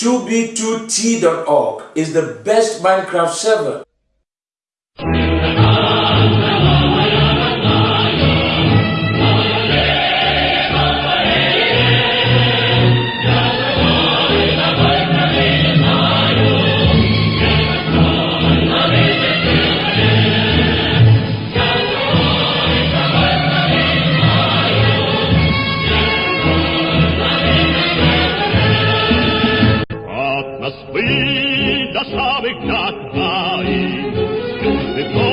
2b2t.org is the best Minecraft server. with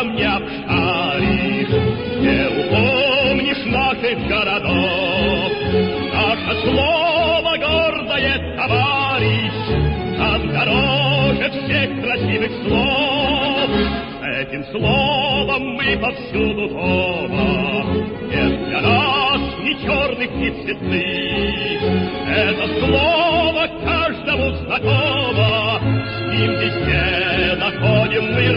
глазом не обшаришь, Не упомнишь наших городов. Наше слово гордое, товарищ, Нам дороже всех красивых слов. Этим словом мы повсюду дома, Нет для нас ни черных, ни цветных. Это слово каждому знакомо, С ним везде находим мы